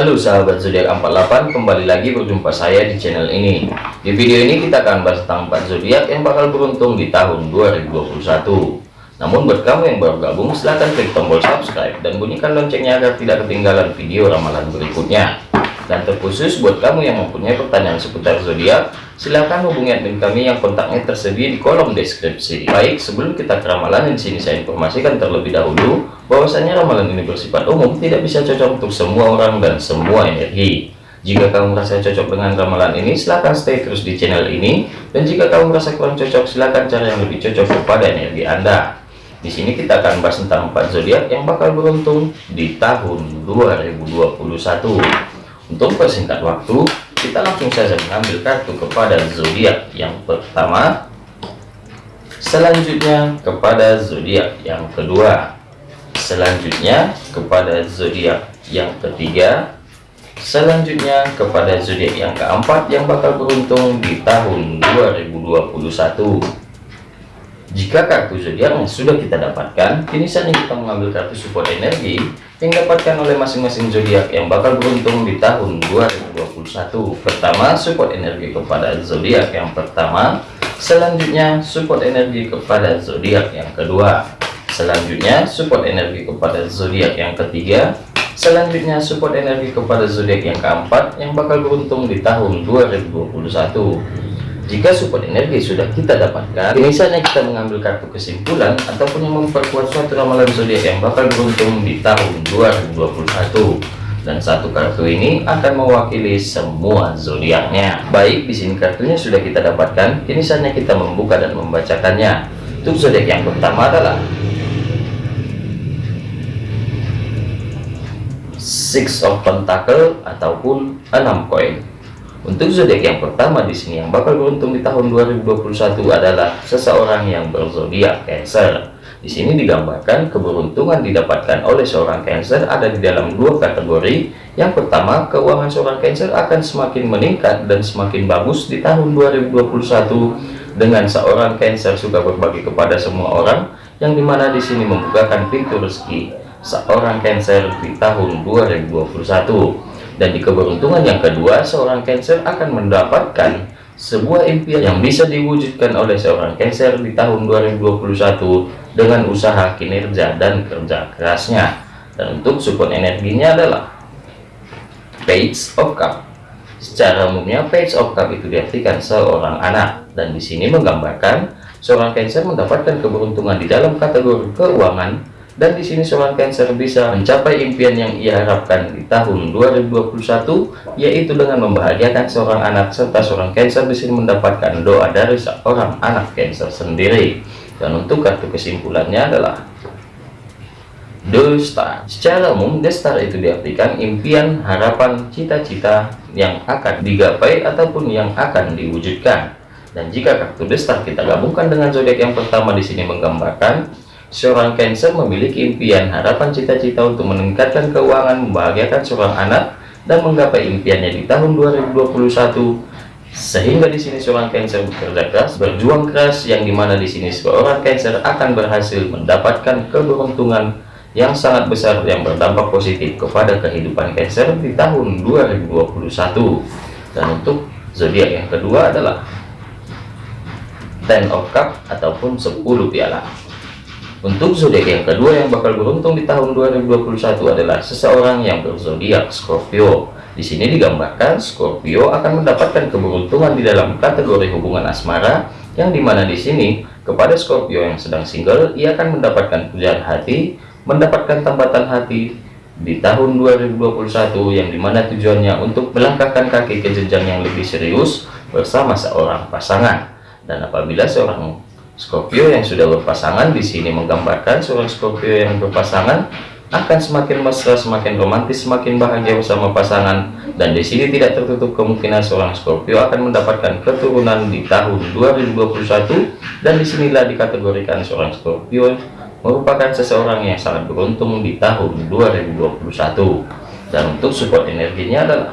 Halo sahabat zodiak 48 kembali lagi berjumpa saya di channel ini. Di video ini kita akan bahas tentang 4 zodiak yang bakal beruntung di tahun 2021 namun buat kamu yang baru gabung silahkan klik tombol subscribe dan bunyikan loncengnya agar tidak ketinggalan video ramalan berikutnya dan terkhusus buat kamu yang mempunyai pertanyaan seputar zodiak silahkan hubungi admin kami yang kontaknya tersedia di kolom deskripsi. Baik sebelum kita ke ramalan di sini saya informasikan terlebih dahulu bahwasanya ramalan ini bersifat umum tidak bisa cocok untuk semua orang dan semua energi. Jika kamu merasa cocok dengan ramalan ini silahkan stay terus di channel ini. Dan jika kamu merasa kurang cocok silahkan cari yang lebih cocok kepada energi anda. Di sini kita akan bahas tentang empat zodiak yang bakal beruntung di tahun 2021 untuk persingkat waktu, kita langsung saja mengambil kartu kepada zodiak yang pertama, selanjutnya kepada zodiak yang kedua, selanjutnya kepada zodiak yang ketiga, selanjutnya kepada zodiak yang keempat yang bakal beruntung di tahun 2021. Jika kartu zodiak yang sudah kita dapatkan, kini saatnya kita mengambil kartu support energi yang dapatkan oleh masing-masing zodiak yang bakal beruntung di tahun 2021. Pertama, support energi kepada zodiak yang pertama, selanjutnya support energi kepada zodiak yang kedua, selanjutnya support energi kepada zodiak yang ketiga, selanjutnya support energi kepada zodiak yang keempat yang bakal beruntung di tahun 2021 jika support energi sudah kita dapatkan, misalnya kita mengambil kartu kesimpulan ataupun yang memperkuat suatu ramalan zodiak yang bakal beruntung di tahun 2021. Dan satu kartu ini akan mewakili semua zodiaknya. Baik, di sini kartunya sudah kita dapatkan, kini saatnya kita membuka dan membacakannya. Untuk zodiak yang pertama adalah Six of Pentacle ataupun enam koin. Untuk zodiak yang pertama di sini yang bakal beruntung di tahun 2021 adalah seseorang yang berzodiak Cancer. Di sini digambarkan keberuntungan didapatkan oleh seorang Cancer ada di dalam dua kategori. Yang pertama, keuangan seorang Cancer akan semakin meningkat dan semakin bagus di tahun 2021 dengan seorang Cancer suka berbagi kepada semua orang yang di mana di sini membukakan pintu rezeki seorang Cancer di tahun 2021 dan di keberuntungan yang kedua, seorang Cancer akan mendapatkan sebuah impian yang bisa diwujudkan oleh seorang Cancer di tahun 2021 dengan usaha kinerja dan kerja kerasnya. Dan untuk support energinya adalah Page of Cup. Secara umumnya Page of Cup itu diartikan seorang anak dan di sini menggambarkan seorang Cancer mendapatkan keberuntungan di dalam kategori keuangan dan di sini seorang Cancer bisa mencapai impian yang ia harapkan di tahun 2021 yaitu dengan membahagiakan seorang anak serta seorang Cancer sini mendapatkan doa dari seorang anak Cancer sendiri. Dan untuk kartu kesimpulannya adalah The Star secara umum The Star itu diartikan impian harapan cita-cita yang akan digapai ataupun yang akan diwujudkan. Dan jika kartu The kita gabungkan dengan zodiak yang pertama di sini menggambarkan Seorang Cancer memiliki impian, harapan, cita-cita untuk meningkatkan keuangan, membahagiakan seorang anak, dan menggapai impiannya di tahun 2021. Sehingga di sini seorang Cancer bekerja keras, berjuang keras, yang di mana di sini seorang Cancer akan berhasil mendapatkan keberuntungan yang sangat besar yang berdampak positif kepada kehidupan Cancer di tahun 2021. Dan untuk zodiak yang kedua adalah Ten of Cup ataupun 10 piala. Untuk zodiak yang kedua yang bakal beruntung di tahun 2021 adalah seseorang yang berzodiak Scorpio. Di sini digambarkan Scorpio akan mendapatkan keberuntungan di dalam kategori hubungan asmara yang di mana di sini kepada Scorpio yang sedang single ia akan mendapatkan pujaan hati, mendapatkan tambatan hati di tahun 2021 yang di mana tujuannya untuk melangkahkan kaki ke jenjang yang lebih serius bersama seorang pasangan. Dan apabila seorang Scorpio yang sudah berpasangan di sini menggambarkan seorang Scorpio yang berpasangan akan semakin mesra, semakin romantis, semakin bahagia bersama pasangan. Dan di sini tidak tertutup kemungkinan seorang Scorpio akan mendapatkan keturunan di tahun 2021. Dan di sinilah dikategorikan seorang Scorpio merupakan seseorang yang sangat beruntung di tahun 2021. Dan untuk support energinya adalah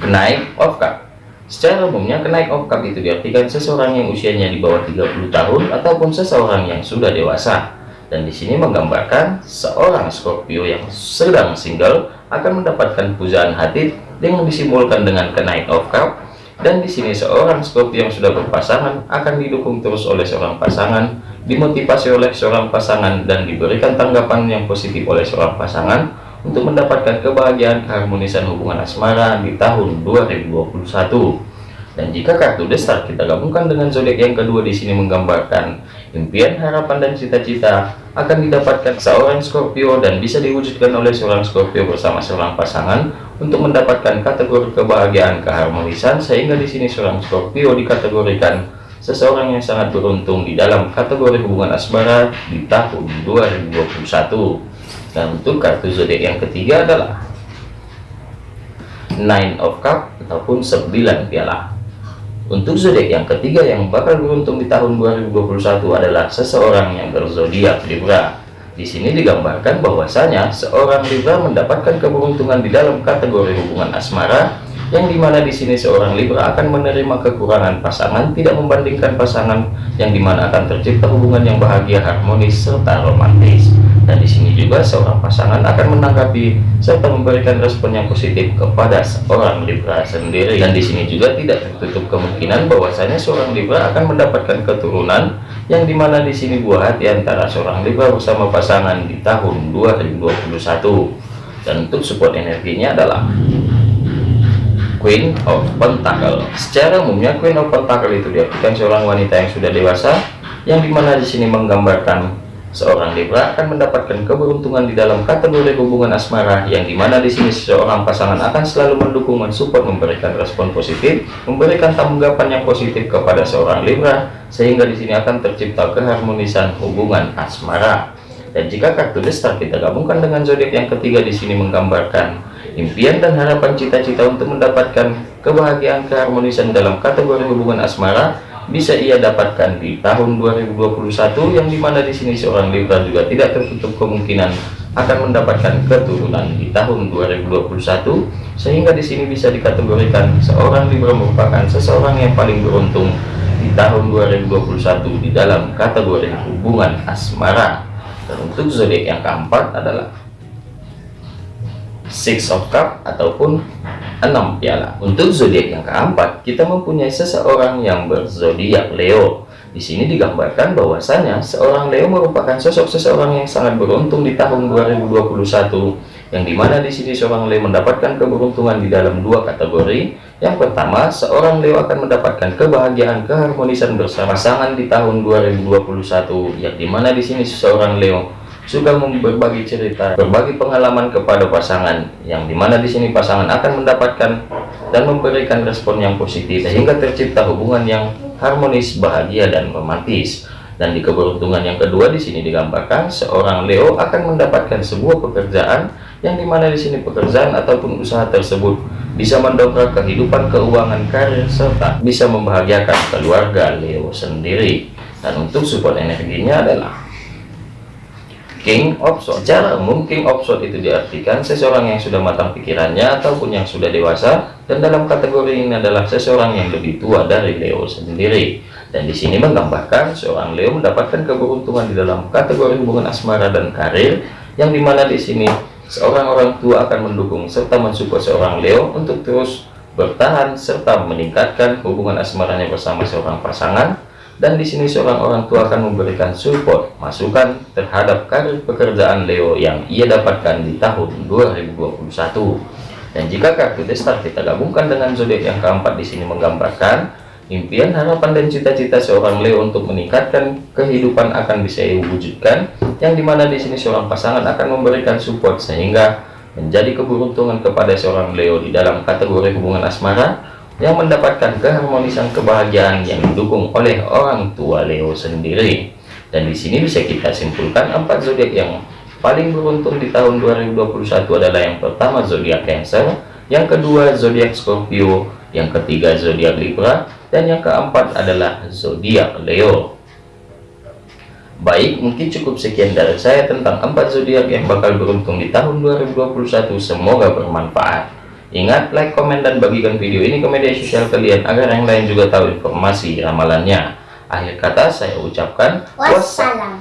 kenaik of cup Secara umumnya kenaik okap itu diartikan seseorang yang usianya di bawah 30 tahun ataupun seseorang yang sudah dewasa. dan di sini menggambarkan seorang Scorpio yang sedang single akan mendapatkan pujaan hati yang disimbolkan dengan kenaik of cup dan di sini seorang Scorpio yang sudah berpasangan akan didukung terus oleh seorang pasangan dimotivasi oleh seorang pasangan dan diberikan tanggapan yang positif oleh seorang pasangan untuk mendapatkan kebahagiaan keharmonisan hubungan asmara di tahun 2021 dan jika kartu destar kita gabungkan dengan zodiak yang kedua di sini menggambarkan impian, harapan, dan cita-cita akan didapatkan seorang Scorpio dan bisa diwujudkan oleh seorang Scorpio bersama seorang pasangan untuk mendapatkan kategori kebahagiaan keharmonisan sehingga di sini seorang Scorpio dikategorikan seseorang yang sangat beruntung di dalam kategori hubungan asmara di tahun 2021 untuk kartu zodiak yang ketiga adalah Nine of Cup ataupun 9 piala untuk zodiak yang ketiga yang bakal beruntung di tahun 2021 adalah seseorang yang berzodiak Libra. Di sini digambarkan bahwasanya seorang Libra mendapatkan keberuntungan di dalam kategori hubungan asmara yang di mana di sini seorang Libra akan menerima kekurangan pasangan tidak membandingkan pasangan yang di mana akan tercipta hubungan yang bahagia harmonis serta romantis dan di sini juga seorang pasangan akan menanggapi serta memberikan respon yang positif kepada seorang Libra sendiri. Dan di sini juga tidak tertutup kemungkinan bahwasanya seorang Libra akan mendapatkan keturunan yang di mana di sini buah hati antara seorang Libra bersama pasangan di tahun 2021 dan untuk support energinya adalah Queen of Pentacle. Secara umumnya Queen of Pentacle itu diartikan seorang wanita yang sudah dewasa yang di mana di sini menggambarkan Seorang Libra akan mendapatkan keberuntungan di dalam kategori hubungan asmara yang di mana di sini seorang pasangan akan selalu mendukung, mensupport, memberikan respon positif, memberikan tanggapan yang positif kepada seorang Libra sehingga di sini akan tercipta keharmonisan hubungan asmara. Dan jika kartu destar kita gabungkan dengan zodiak yang ketiga di sini menggambarkan impian dan harapan cita-cita untuk mendapatkan kebahagiaan keharmonisan dalam kategori hubungan asmara bisa ia dapatkan di tahun 2021 yang di mana di sini seorang Libra juga tidak tertutup kemungkinan akan mendapatkan keturunan di tahun 2021 sehingga di sini bisa dikategorikan seorang Libra merupakan seseorang yang paling beruntung di tahun 2021 di dalam kategori hubungan asmara. Dan untuk zodiak yang keempat adalah Six of Cup ataupun enam piala untuk zodiak yang keempat kita mempunyai seseorang yang berzodiak Leo. Di sini digambarkan bahwasanya seorang Leo merupakan sosok seseorang yang sangat beruntung di tahun 2021 yang di mana di sini seorang Leo mendapatkan keberuntungan di dalam dua kategori. Yang pertama seorang Leo akan mendapatkan kebahagiaan keharmonisan bersama pasangan di tahun 2021 yang di mana di sini seseorang Leo suka berbagi cerita, berbagi pengalaman kepada pasangan, yang di mana di sini pasangan akan mendapatkan dan memberikan respon yang positif sehingga tercipta hubungan yang harmonis, bahagia dan romantis. Dan di keberuntungan yang kedua di sini digambarkan seorang Leo akan mendapatkan sebuah pekerjaan yang di mana di sini pekerjaan ataupun usaha tersebut bisa mendongkrak kehidupan keuangan karir serta bisa membahagiakan keluarga Leo sendiri. Dan untuk support energinya adalah King Swords. Secara umum King itu diartikan seseorang yang sudah matang pikirannya ataupun yang sudah dewasa dan dalam kategori ini adalah seseorang yang lebih tua dari Leo sendiri. Dan di sini menggambarkan seorang Leo mendapatkan keberuntungan di dalam kategori hubungan asmara dan karir yang di mana di sini seorang orang tua akan mendukung serta mensupport seorang Leo untuk terus bertahan serta meningkatkan hubungan asmaranya bersama seorang pasangan dan di sini seorang orang tua akan memberikan support masukan terhadap karir pekerjaan Leo yang ia dapatkan di tahun 2021 dan jika kartu destar kita gabungkan dengan zodiak yang keempat di sini menggambarkan impian harapan dan cita-cita seorang Leo untuk meningkatkan kehidupan akan bisa diwujudkan yang di mana di sini seorang pasangan akan memberikan support sehingga menjadi keberuntungan kepada seorang Leo di dalam kategori hubungan asmara yang mendapatkan keharmonisan kebahagiaan yang didukung oleh orang tua Leo sendiri. Dan di sini bisa kita simpulkan empat zodiak yang paling beruntung di tahun 2021 adalah yang pertama zodiak Cancer, yang kedua zodiak Scorpio, yang ketiga zodiak Libra, dan yang keempat adalah zodiak Leo. Baik, mungkin cukup sekian dari saya tentang empat zodiak yang bakal beruntung di tahun 2021. Semoga bermanfaat. Ingat, like, komen, dan bagikan video ini ke media sosial kalian agar yang lain juga tahu informasi ramalannya. Akhir kata saya ucapkan wassalam.